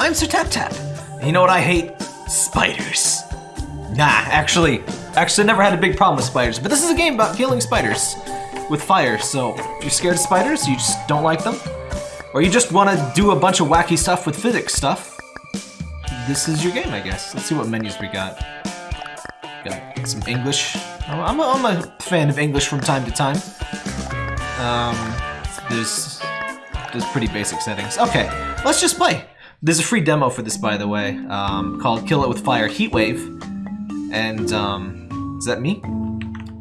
I'm Sir Tap Tap. You know what I hate? Spiders. Nah, actually, actually never had a big problem with spiders, but this is a game about killing spiders with fire, so if you're scared of spiders, you just don't like them, or you just want to do a bunch of wacky stuff with physics stuff, this is your game, I guess. Let's see what menus we got. Got some English. I'm a, I'm a fan of English from time to time. Um, there's, there's pretty basic settings. Okay, let's just play. There's a free demo for this, by the way, um, called Kill It With Fire Heatwave. And, um, is that me?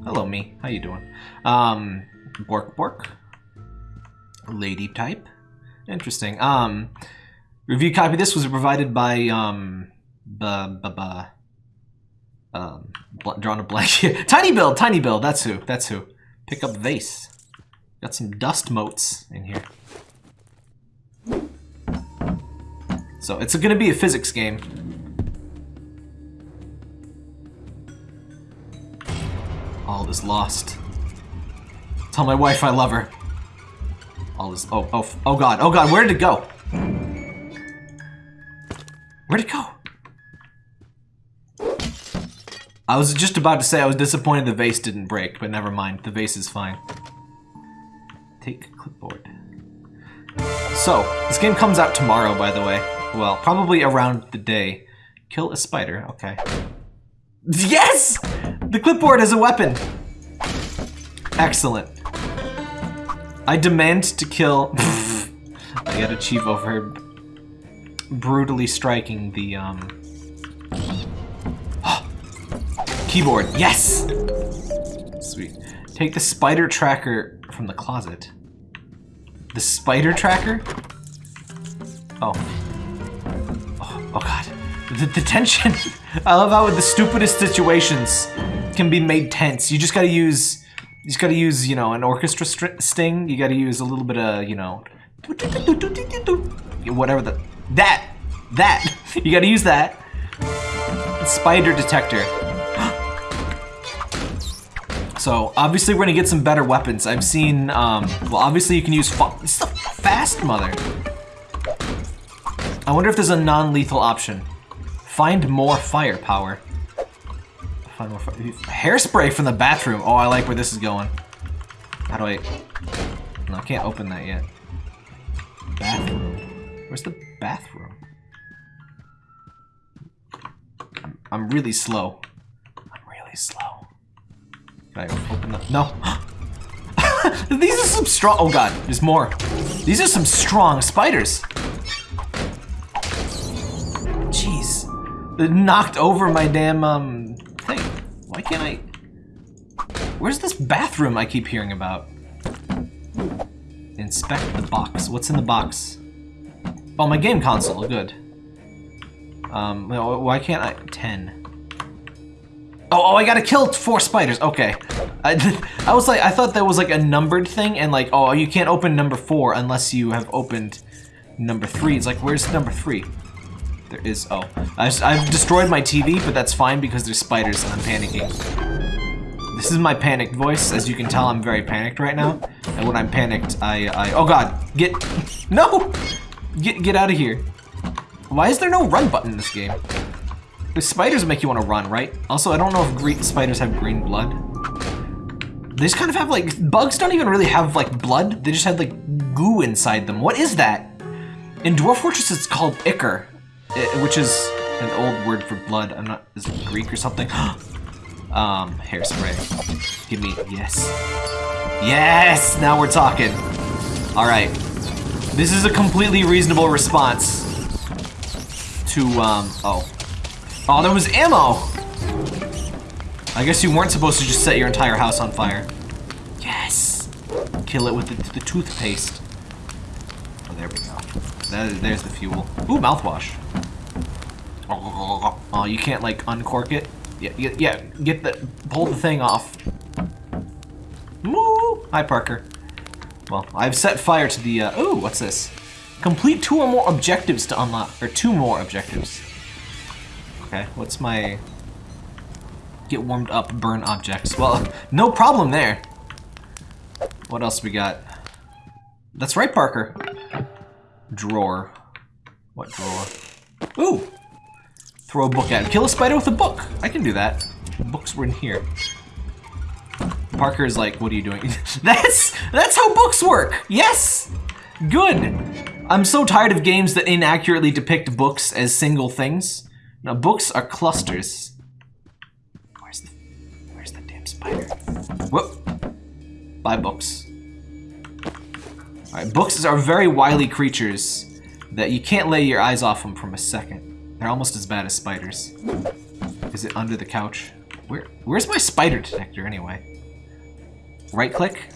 Hello, me. How you doing? Um, Bork Bork. Lady type. Interesting. Um, review copy this was provided by, um, ba ba ba. Um, drawn a blank here. tinyBuild, Tiny Bill, that's who, that's who. Pick up vase. Got some dust motes in here. So it's gonna be a physics game. All is lost. Tell my wife I love her. All is oh oh oh god oh god where did it go? Where'd it go? I was just about to say I was disappointed the vase didn't break, but never mind. The vase is fine. Take clipboard. So, this game comes out tomorrow, by the way. Well, probably around the day. Kill a spider, okay. Yes! The clipboard is a weapon! Excellent. I demand to kill... I got achieve over brutally striking the, um... Keyboard, yes! Sweet. Take the spider tracker from the closet. The spider tracker? Oh. Oh, god. The, the tension. I love how the stupidest situations can be made tense. You just gotta use, you just gotta use, you know, an orchestra sting. You gotta use a little bit of, you know, whatever the, that, that. You gotta use that. Spider detector. So obviously we're gonna get some better weapons. I've seen, um, well obviously you can use, this is a fast mother. I wonder if there's a non-lethal option. Find more firepower. Find more fire. Hairspray from the bathroom. Oh, I like where this is going. How do I, no, I can't open that yet. Bathroom. Where's the bathroom? I'm, I'm really slow. I'm really slow. Can I open the... No. These are some strong... Oh god, there's more. These are some strong spiders. It knocked over my damn, um, thing. Why can't I... Where's this bathroom I keep hearing about? Inspect the box. What's in the box? Oh, my game console. Good. Um, why can't I... 10. Oh, oh, I gotta kill four spiders. Okay. I, I was like, I thought that was like a numbered thing, and like, oh, you can't open number four unless you have opened number three. It's like, where's number three? There is, oh. I, I've destroyed my TV, but that's fine because there's spiders and I'm panicking. This is my panicked voice. As you can tell, I'm very panicked right now. And when I'm panicked, I, I, oh god, get, no! Get, get out of here. Why is there no run button in this game? The spiders make you want to run, right? Also, I don't know if green spiders have green blood. They just kind of have like, bugs don't even really have like blood. They just have like goo inside them. What is that? In Dwarf Fortress, it's called ichor, eh, which is an old word for blood. I'm not, is it Greek or something? um, hairspray. Give me, yes. Yes, now we're talking. All right. This is a completely reasonable response to, um, oh, Oh, there was ammo! I guess you weren't supposed to just set your entire house on fire. Yes! Kill it with the, the toothpaste. Oh, there we go. That, there's the fuel. Ooh, mouthwash. Oh, you can't, like, uncork it? Yeah, yeah, yeah, get the, pull the thing off. Woo! Hi, Parker. Well, I've set fire to the, uh, ooh, what's this? Complete two or more objectives to unlock, or two more objectives. Okay, what's my... Get warmed up, burn objects. Well, no problem there. What else we got? That's right, Parker. Drawer. What drawer? Ooh! Throw a book at him. Kill a spider with a book. I can do that. Books were in here. Parker is like, what are you doing? that's that's how books work. Yes. Good. I'm so tired of games that inaccurately depict books as single things. Now books are clusters. Where's the Where's the damn spider? Whoop. Buy books. Alright, books are very wily creatures that you can't lay your eyes off them from a second. They're almost as bad as spiders. Is it under the couch? Where Where's my spider detector anyway? Right click.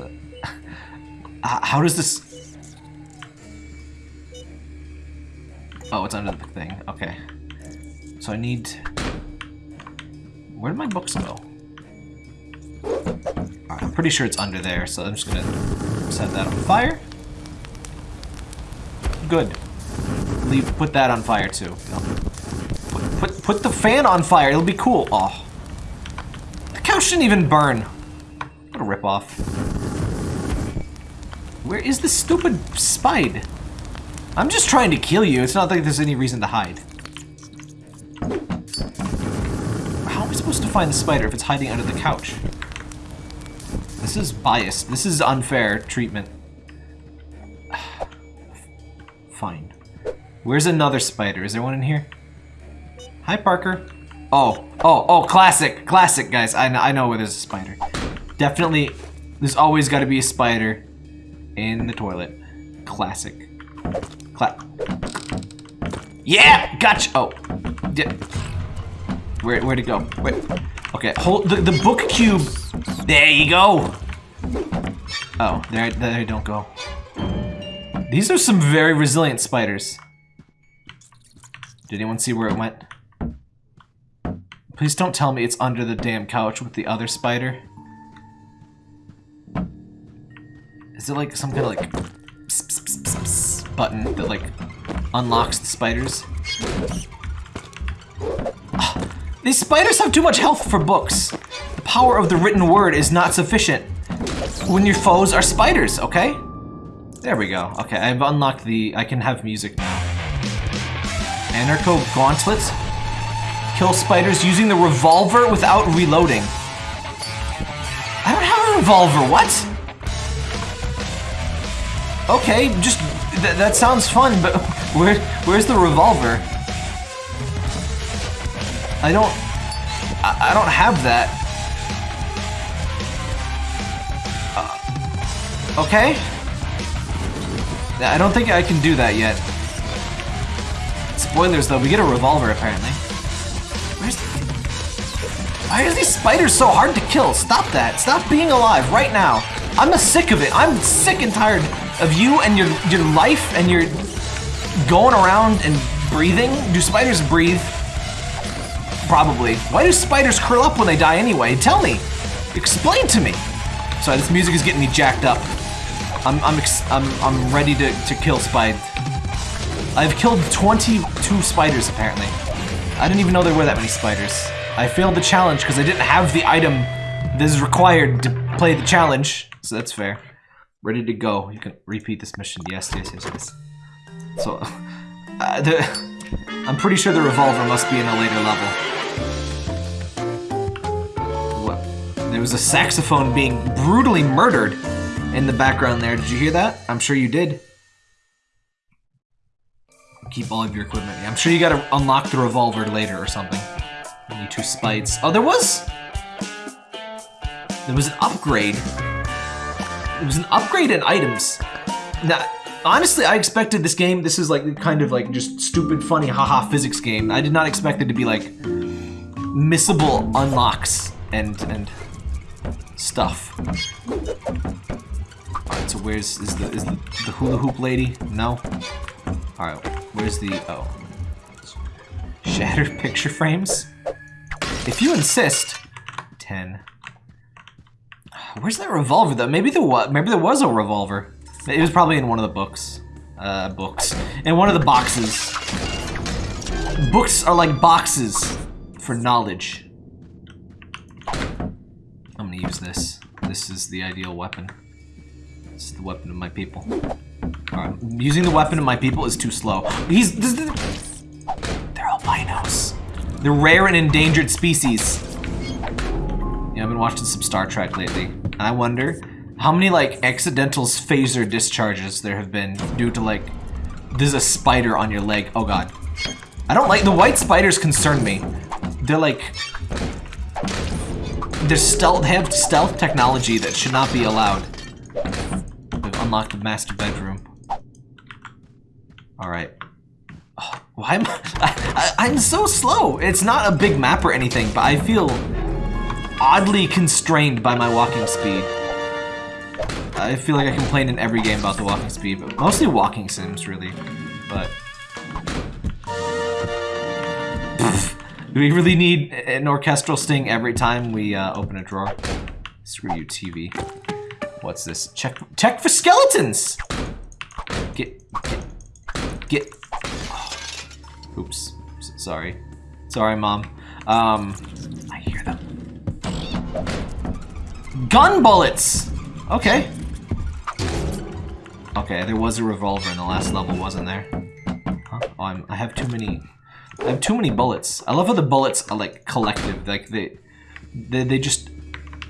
Uh, how does this... Oh, it's under the thing. Okay. So I need... Where did my books go? I'm pretty sure it's under there, so I'm just gonna set that on fire. Good. Leave, put that on fire too. Put, put, put the fan on fire, it'll be cool. Oh. The couch didn't even burn. What a ripoff. Where is the stupid spide? I'm just trying to kill you, it's not like there's any reason to hide. How am I supposed to find the spider if it's hiding under the couch? This is biased. This is unfair treatment. Fine. Where's another spider? Is there one in here? Hi, Parker. Oh, oh, oh, classic, classic, guys. I, I know where there's a spider. Definitely, there's always got to be a spider in the toilet. Classic. Cla yeah, gotcha. Oh, yeah. Where, where'd it go? Wait. Okay, hold the, the book cube. There you go. Oh, there, there don't go. These are some very resilient spiders. Did anyone see where it went? Please don't tell me it's under the damn couch with the other spider. Is it like some kind of like pss, pss, pss, button that like unlocks the spiders? Oh, these spiders have too much health for books. The power of the written word is not sufficient when your foes are spiders, okay? There we go. Okay, I've unlocked the... I can have music now. Anarcho Gauntlet. Kill spiders using the revolver without reloading. I don't have a revolver, what? Okay, just... Th that sounds fun, but where, where's the revolver? I don't... I, I don't have that. Uh, okay. I don't think I can do that yet. Spoilers though, we get a revolver apparently. Where's. Why are these spiders so hard to kill? Stop that. Stop being alive right now. I'm sick of it. I'm sick and tired of you and your your life and your going around and breathing. Do spiders breathe? Probably. Why do spiders curl up when they die anyway? Tell me. Explain to me. Sorry, this music is getting me jacked up. I'm I'm I'm I'm ready to to kill spiders. I've killed 22 spiders apparently. I didn't even know there were that many spiders. I failed the challenge because I didn't have the item that is required to play the challenge, so that's fair. Ready to go. You can repeat this mission. Yes, yes, yes, yes. So, uh, the, I'm pretty sure the revolver must be in a later level. What? There was a saxophone being brutally murdered in the background there. Did you hear that? I'm sure you did. Keep all of your equipment. I'm sure you gotta unlock the revolver later or something. You need two spites. Oh, there was... There was an upgrade. There was an upgrade in items. Now, honestly, I expected this game, this is like kind of like just stupid, funny, haha physics game. I did not expect it to be like missable unlocks and and stuff. Alright, so where's is the is the, the hula hoop lady? No? Alright, where's the oh. Shattered picture frames? If you insist. Ten. Where's that revolver though? Maybe there was maybe there was a revolver. It was probably in one of the books. Uh books. In one of the boxes. Books are like boxes for knowledge. I'm gonna use this. This is the ideal weapon. This is the weapon of my people. Alright, using the weapon of my people is too slow. He's... They're albinos. They're rare and endangered species. Yeah, I've been watching some Star Trek lately. And I wonder how many, like, accidental phaser discharges there have been due to, like, there's a spider on your leg. Oh, God. I don't like... The white spiders concern me. They're, like... They're stealth... They have stealth technology that should not be allowed. We've the master bedroom. Alright. Oh, why am I, I... I'm so slow! It's not a big map or anything, but I feel oddly constrained by my walking speed. I feel like I complain in every game about the walking speed, but mostly walking sims, really. But... Do we really need an orchestral sting every time we uh, open a drawer? Screw you, TV. What's this? Check check for skeletons! Get... Get... get oh. Oops. Sorry. Sorry, Mom. Um, I hear them. Gun bullets! Okay. Okay, there was a revolver in the last level, wasn't there? Huh? Oh, I'm, I have too many... I have too many bullets. I love how the bullets are, like, collective. Like, they... They, they just...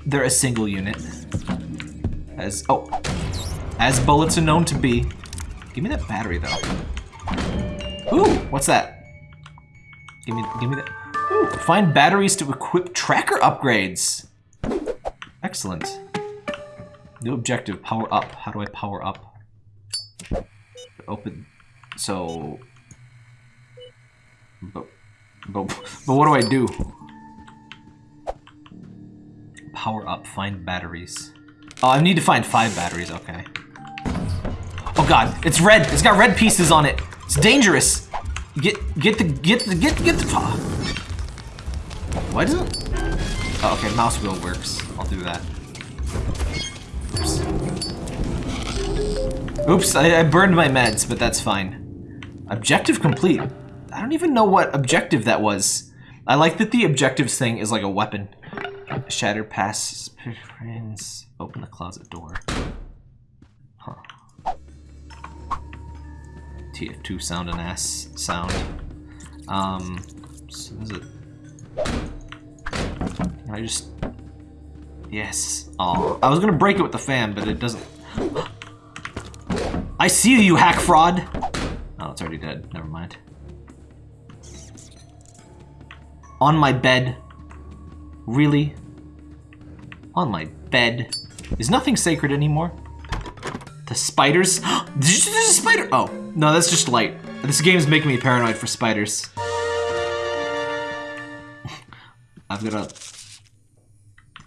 They're a single unit. As... Oh. As bullets are known to be. Give me that battery, though. Ooh! What's that? Give me... Give me that... Ooh! Find batteries to equip tracker upgrades! Excellent. New objective, power up. How do I power up? Open. So. But, but, but what do I do? Power up, find batteries. Oh, I need to find five batteries, okay. Oh god, it's red! It's got red pieces on it! It's dangerous! Get, get the, get the, get, get the, oh. Why doesn't, oh, okay, mouse wheel works. I'll do that. Oops, I, I, burned my meds, but that's fine. Objective complete. I don't even know what objective that was. I like that the objectives thing is like a weapon. Shatter pass friends. Open the closet door. Huh. TF2 sound and ass sound. Um, so is it? Can I just? Yes. Oh, I was gonna break it with the fan, but it doesn't. I see you, hack fraud! Oh, it's already dead. Never mind. On my bed. Really? On my bed. Is nothing sacred anymore? The spiders? There's a spider! Oh, no, that's just light. This game is making me paranoid for spiders. I've got a...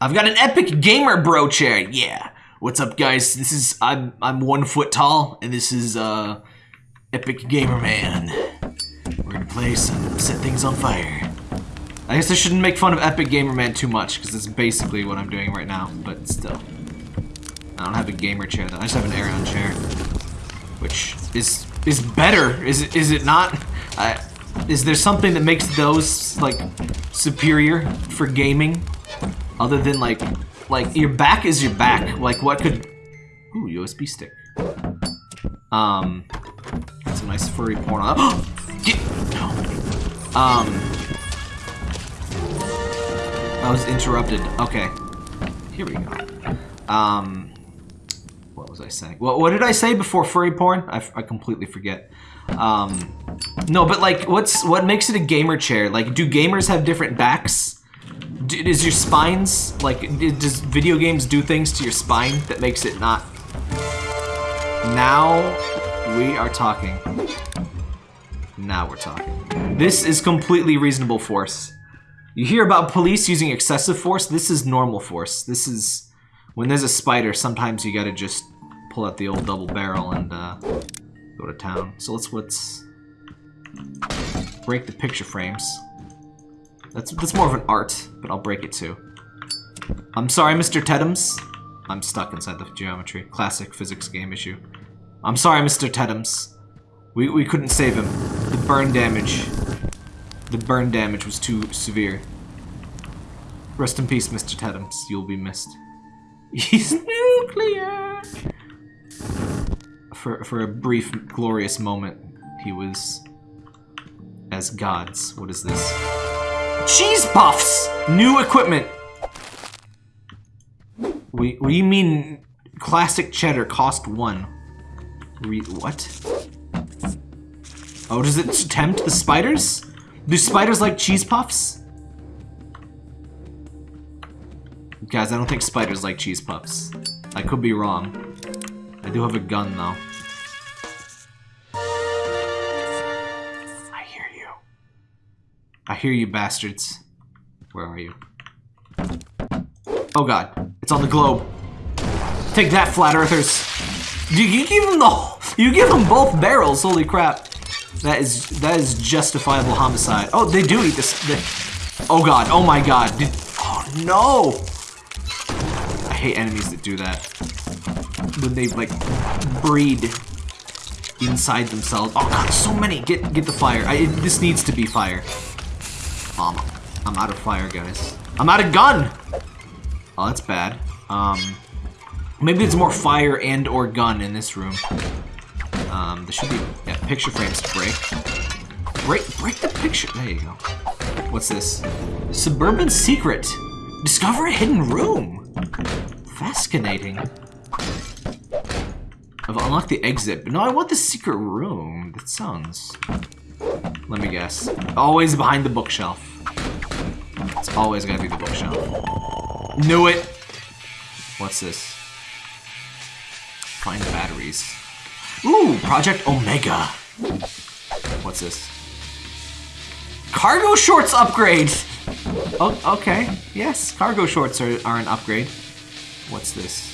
I've got an epic gamer bro chair, yeah. What's up, guys? This is I'm I'm one foot tall, and this is uh, Epic Gamer Man. We're gonna play some set things on fire. I guess I shouldn't make fun of Epic Gamer Man too much, because that's basically what I'm doing right now. But still, I don't have a gamer chair though. I just have an Aeron chair, which is is better. Is is it not? I, is there something that makes those like superior for gaming, other than like like, your back is your back. Like, what could... Ooh, USB stick. Um, some nice furry porn. Get... No. Um... I was interrupted. Okay. Here we go. Um... What was I saying? What, what did I say before furry porn? I, I completely forget. Um... No, but like, what's what makes it a gamer chair? Like, do gamers have different backs? is your spines, like, does video games do things to your spine that makes it not? Now we are talking. Now we're talking. This is completely reasonable force. You hear about police using excessive force, this is normal force. This is, when there's a spider, sometimes you gotta just pull out the old double barrel and uh, go to town. So let's, let's break the picture frames. That's, that's more of an art, but I'll break it too. I'm sorry, Mr. Teddams. I'm stuck inside the geometry. Classic physics game issue. I'm sorry, Mr. Teddams. We, we couldn't save him. The burn damage. The burn damage was too severe. Rest in peace, Mr. Teddams. You'll be missed. He's nuclear! For, for a brief, glorious moment, he was as gods. What is this? Cheese puffs! New equipment! Do you mean classic cheddar cost one? Re what? Oh, does it tempt the spiders? Do spiders like cheese puffs? Guys, I don't think spiders like cheese puffs. I could be wrong. I do have a gun, though. I hear you. I hear you, bastards. Where are you? Oh god, it's on the globe. Take that, flat earthers. You, you give them the you give them both barrels. Holy crap! That is that is justifiable homicide. Oh, they do eat this. They, oh god. Oh my god. Did, oh no. I hate enemies that do that. When they like breed inside themselves. Oh god, so many. Get get the fire. I, it, this needs to be fire. Um, I'm out of fire, guys. I'm out of gun. Oh, that's bad. Um, maybe it's more fire and or gun in this room. Um, there should be yeah, picture frames to break. Break, break the picture. There you go. What's this? Suburban secret. Discover a hidden room. Fascinating. I've unlocked the exit, but no, I want the secret room. That sounds. Let me guess. Always behind the bookshelf. It's always gonna be the bookshelf. Knew it! What's this? Find the batteries. Ooh, Project Omega. What's this? Cargo shorts upgrade! Oh, okay. Yes, cargo shorts are, are an upgrade. What's this?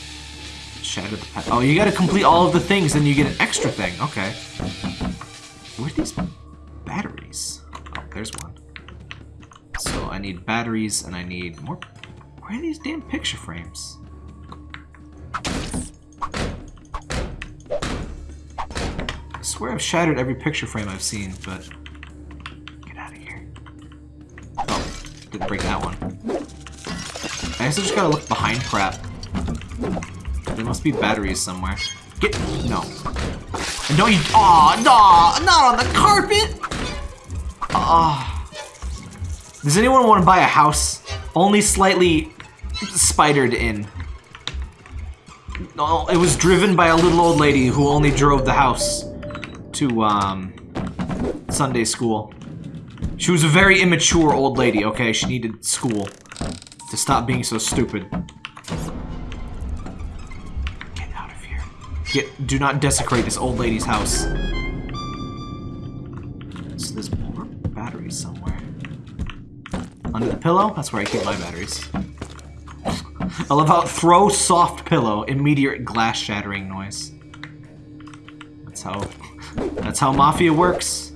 Shadow the past. Oh, you gotta complete all of the things, then you get an extra thing. Okay. Where are these batteries? Oh, there's one. So I need batteries, and I need more... Where are these damn picture frames? Swear I've shattered every picture frame I've seen, but... Get out of here. Oh, didn't break that one. I guess I just gotta look behind crap. There must be batteries somewhere. Get... No. And don't you... Aw, no, not on the carpet! Ah. Does anyone want to buy a house? Only slightly spidered in. No, it was driven by a little old lady who only drove the house to um, Sunday school. She was a very immature old lady, okay? She needed school to stop being so stupid. Get out of here. Get, do not desecrate this old lady's house. So there's more batteries somewhere. Under the pillow? That's where I keep my batteries. I love how throw soft pillow, immediate glass shattering noise. That's how that's how Mafia works.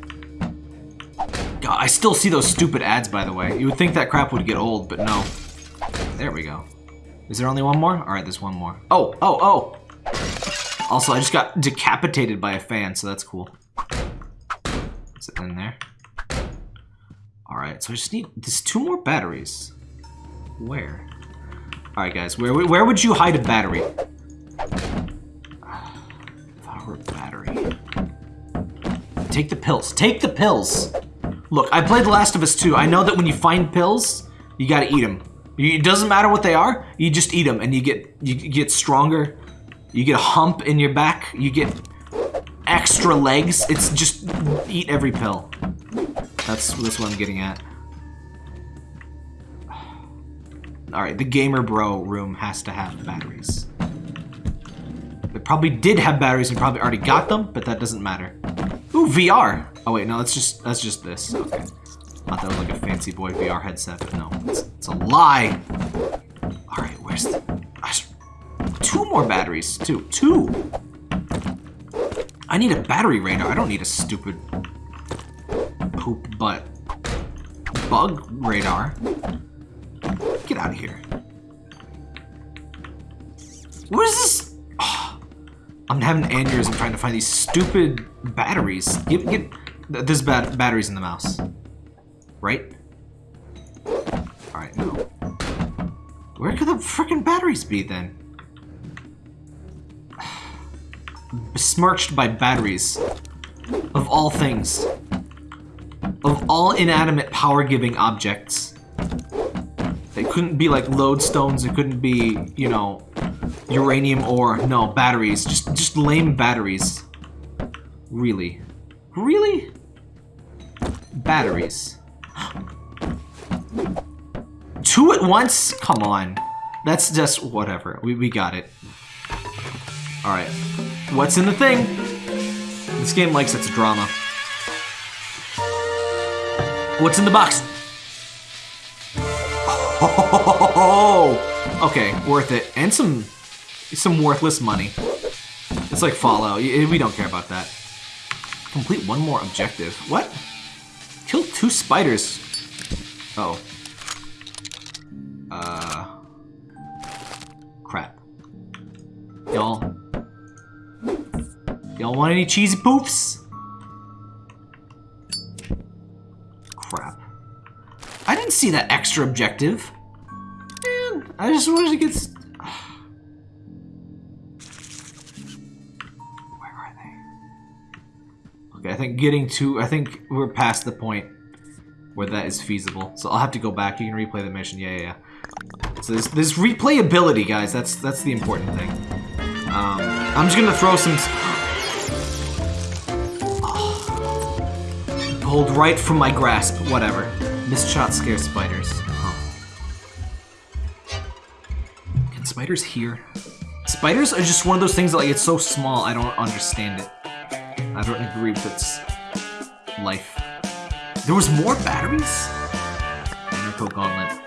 God, I still see those stupid ads, by the way. You would think that crap would get old, but no. There we go. Is there only one more? Alright, there's one more. Oh, oh, oh! Also, I just got decapitated by a fan, so that's cool. Is it in there? Alright, so I just need... There's two more batteries. Where? Alright, guys, where, where would you hide a battery? Power battery. Take the pills. Take the pills! Look, I played The Last of Us 2. I know that when you find pills, you gotta eat them. It doesn't matter what they are, you just eat them and you get you get stronger. You get a hump in your back. You get extra legs. It's just eat every pill. That's, that's what I'm getting at. Alright, the Gamer Bro room has to have batteries. Probably did have batteries and probably already got them, but that doesn't matter. Ooh, VR! Oh wait, no, that's just that's just this. Okay. Thought that was like a fancy boy VR headset, but no. It's, it's a lie! Alright, where's the... Two more batteries. Two. Two! I need a battery radar. I don't need a stupid poop butt bug radar. Get out of here. What is this? I'm having an aneurysm trying to find these stupid batteries. Get, get, there's bat batteries in the mouse. Right? Alright, no. Where could the freaking batteries be then? besmirched by batteries. Of all things. Of all inanimate power-giving objects. It couldn't be like lodestones, it couldn't be, you know, uranium ore. No, batteries. Just just lame batteries. Really. Really? Batteries. Two at once? Come on. That's just whatever. We, we got it. Alright. What's in the thing? This game likes its drama. What's in the box? Oh, okay, worth it. And some some worthless money. It's like Fallout. We don't care about that. Complete one more objective. What? Kill two spiders. oh. Uh. Crap. Y'all. Y'all want any cheesy poofs? Crap. I didn't see that extra objective. Man, I just wanted to get... getting to... I think we're past the point where that is feasible. So I'll have to go back. You can replay the mission. Yeah, yeah, yeah. So there's, replayability, guys. That's that's the important thing. Um, I'm just gonna throw some... Pulled right from my grasp. Whatever. Misshot scare spiders. Can spiders hear? Spiders are just one of those things that like it's so small I don't understand it. I don't agree with its life. There was more batteries? Anarcho Gauntlet.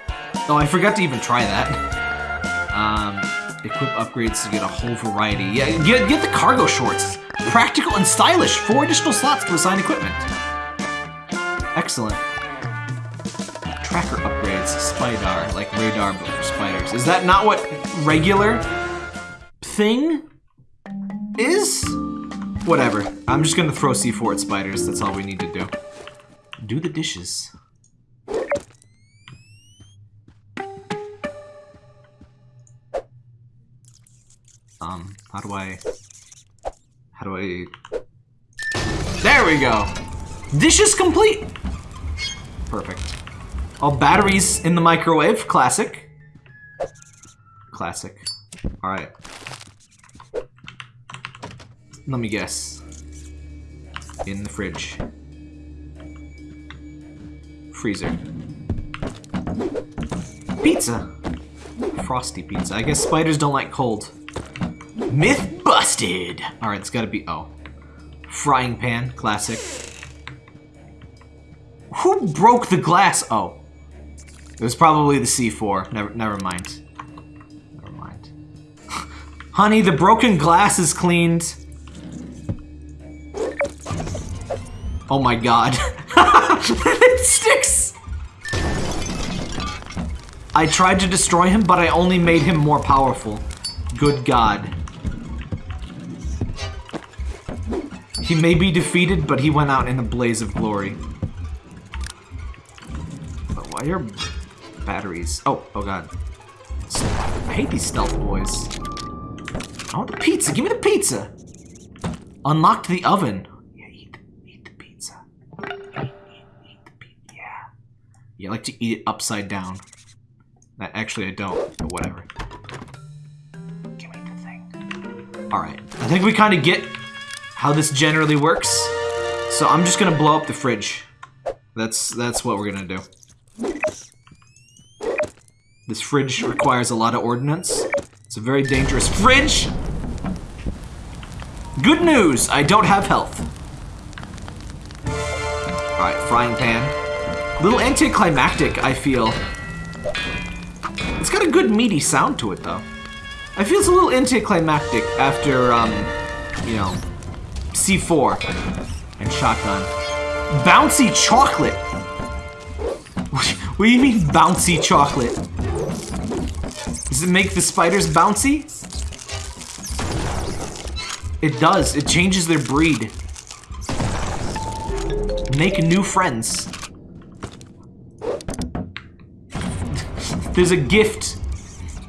Oh, I forgot to even try that. Um, equip upgrades to get a whole variety. Yeah, get, get the cargo shorts. Practical and stylish. Four additional slots to assign equipment. Excellent tracker upgrades, Spidar, like radar but for spiders. Is that not what regular thing is? Whatever. I'm just gonna throw C4 at spiders. That's all we need to do. Do the dishes. Um, how do I... How do I... There we go! Dishes complete! Perfect. All batteries in the microwave. Classic. Classic. Alright. Let me guess. In the fridge. Freezer. Pizza! Frosty pizza. I guess spiders don't like cold. Myth busted! Alright, it's gotta be... Oh. Frying pan. Classic. Who broke the glass? Oh. It was probably the C4. Never, never mind. Never mind. Honey, the broken glass is cleaned. Oh my god. it sticks! I tried to destroy him, but I only made him more powerful. Good god. He may be defeated, but he went out in a blaze of glory. But why are batteries. Oh, oh god. I hate these stealth boys. I want the pizza. Give me the pizza. Unlocked the oven. You like to eat it upside down. Actually, I don't, but whatever. Give me the thing. Alright. I think we kind of get how this generally works. So I'm just gonna blow up the fridge. That's that's what we're gonna do. This fridge requires a lot of ordnance. It's a very dangerous fridge! Good news! I don't have health. Alright, frying pan. Little anticlimactic, I feel. It's got a good meaty sound to it, though. I feel it's a little anticlimactic after, um, you know, C4 and shotgun. Bouncy chocolate! What do you mean bouncy chocolate? Does it make the spiders bouncy? It does. It changes their breed. Make new friends. There's a gift.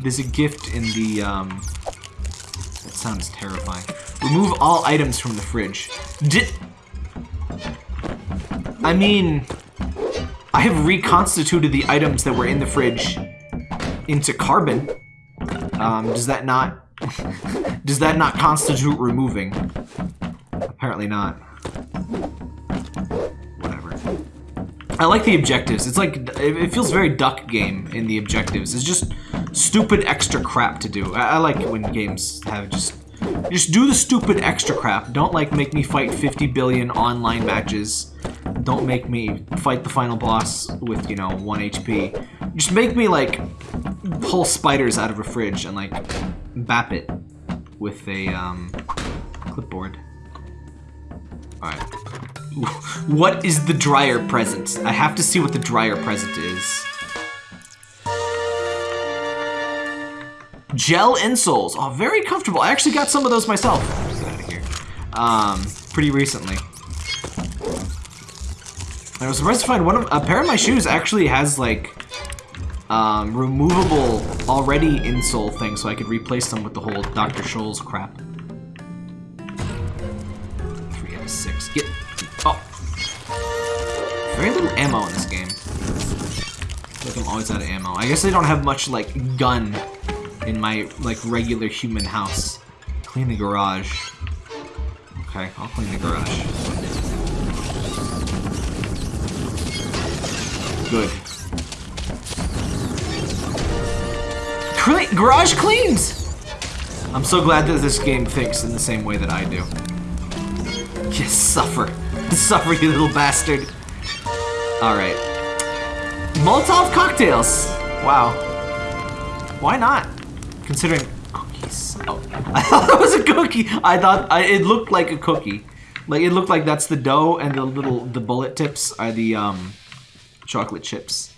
There's a gift in the, um... That sounds terrifying. Remove all items from the fridge. Did... I mean... I have reconstituted the items that were in the fridge into carbon. Um, does that not... does that not constitute removing? Apparently not. I like the objectives. It's like, it feels very duck game in the objectives. It's just stupid extra crap to do. I, I like when games have just just do the stupid extra crap. Don't like make me fight 50 billion online matches. Don't make me fight the final boss with, you know, 1 HP. Just make me like pull spiders out of a fridge and like bap it with a um, clipboard. Alright. What is the dryer present? I have to see what the dryer present is. Gel insoles. Oh, very comfortable. I actually got some of those myself. Um, pretty recently. I was surprised to find one of a pair of my shoes actually has like um, removable already insole thing, so I could replace them with the whole Dr. Scholl's crap. Very little ammo in this game. I like I'm always out of ammo. I guess they don't have much like gun in my, like, regular human house. Clean the garage. Okay, I'll clean the garage. Good. Garage cleans! I'm so glad that this game thinks in the same way that I do. Just suffer. Suffer, you little bastard. Alright. Molotov cocktails! Wow. Why not? Considering cookies. Oh, I thought that was a cookie. I thought I, it looked like a cookie. Like it looked like that's the dough and the little the bullet tips are the um chocolate chips.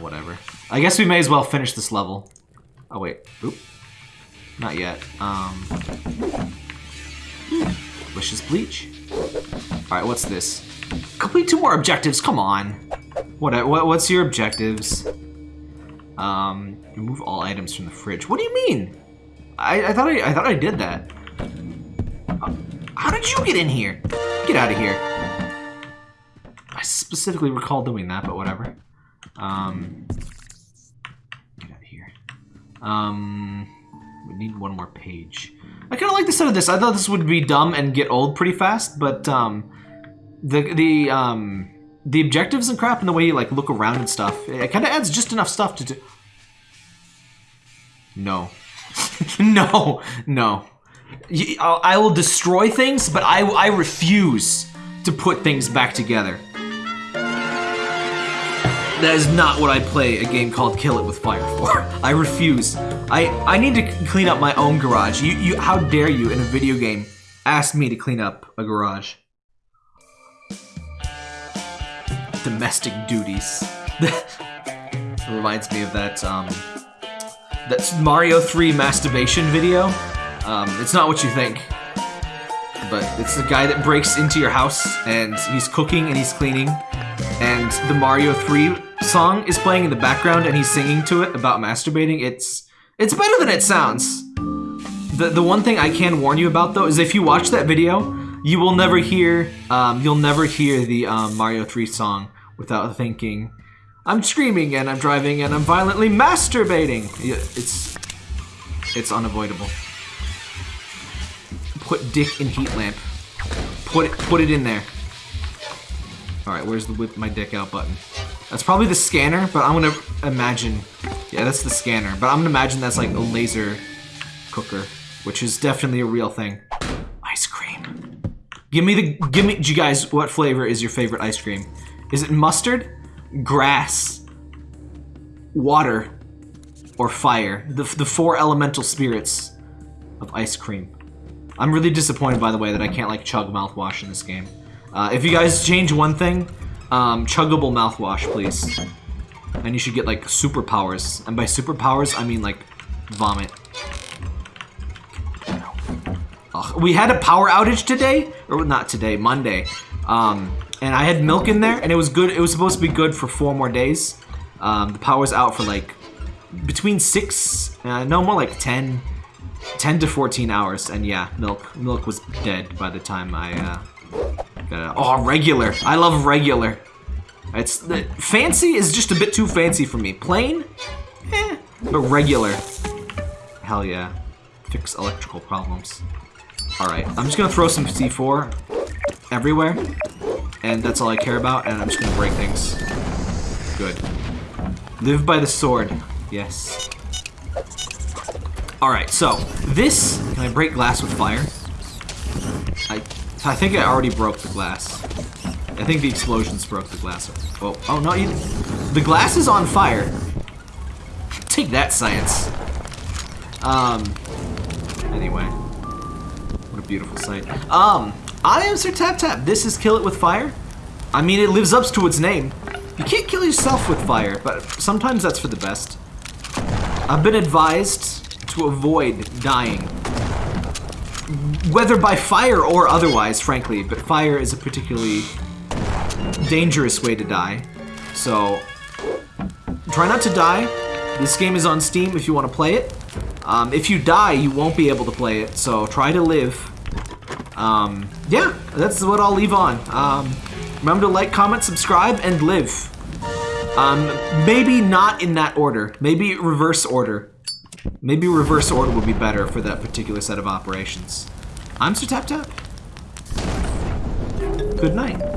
Whatever. I guess we may as well finish this level. Oh wait. Oop. Not yet. Um Delicious bleach. Alright, what's this? Complete two more objectives, come on. What, what what's your objectives? Um, remove all items from the fridge. What do you mean? I, I thought I, I thought I did that. How did you get in here? Get out of here. I specifically recall doing that, but whatever. Um, get out of here. Um, we need one more page. I kind of like the sound of this. I thought this would be dumb and get old pretty fast, but um, the the um the objectives and crap and the way you like look around and stuff, it kind of adds just enough stuff to do. No. no. No. I will destroy things, but I, I refuse to put things back together. That is not what I play a game called Kill It With Fire for. I refuse. I, I need to clean up my own garage. You, you, how dare you, in a video game, ask me to clean up a garage? Domestic duties. It reminds me of that, um, that's Mario 3 masturbation video. Um, it's not what you think. But it's the guy that breaks into your house and he's cooking and he's cleaning. And the Mario 3 song is playing in the background and he's singing to it about masturbating. It's it's better than it sounds. The, the one thing I can warn you about though is if you watch that video, you will never hear um, you'll never hear the um, Mario 3 song without thinking, I'm screaming and I'm driving and I'm violently masturbating. It's it's unavoidable. Put dick in heat lamp. Put it put it in there. Alright, where's the whip my dick out button? That's probably the scanner, but I'm gonna imagine yeah, that's the scanner. But I'm gonna imagine that's like a laser cooker, which is definitely a real thing. Give me the give me you guys what flavor is your favorite ice cream? Is it mustard, grass, water, or fire? The, the four elemental spirits of ice cream. I'm really disappointed, by the way, that I can't, like, chug mouthwash in this game. Uh, if you guys change one thing, um, chuggable mouthwash, please. And you should get, like, superpowers. And by superpowers, I mean, like, vomit. We had a power outage today, or not today, Monday. Um, and I had milk in there, and it was good. It was supposed to be good for four more days. Um, the power's out for like between six, uh, no more like ten, 10 to 14 hours, and yeah, milk. Milk was dead by the time I, uh, got it. Oh, regular. I love regular. It's, the, fancy is just a bit too fancy for me. Plain? Eh. But regular. Hell yeah. Fix electrical problems. Alright, I'm just gonna throw some C4 everywhere. And that's all I care about, and I'm just gonna break things. Good. Live by the sword. Yes. Alright, so, this... Can I break glass with fire? I, I think I already broke the glass. I think the explosions broke the glass. Oh, oh no, you, the glass is on fire. Take that, science. Um, anyway. A beautiful sight. Um, I am Sir Tap Tap. This is Kill It With Fire. I mean, it lives up to its name. You can't kill yourself with fire, but sometimes that's for the best. I've been advised to avoid dying. Whether by fire or otherwise, frankly, but fire is a particularly dangerous way to die. So, try not to die. This game is on Steam if you want to play it. Um, if you die, you won't be able to play it, so try to live. Um, yeah, that's what I'll leave on. Um, remember to like, comment, subscribe, and live. Um, maybe not in that order. Maybe reverse order. Maybe reverse order would be better for that particular set of operations. I'm Sir Tap Tap. Good night.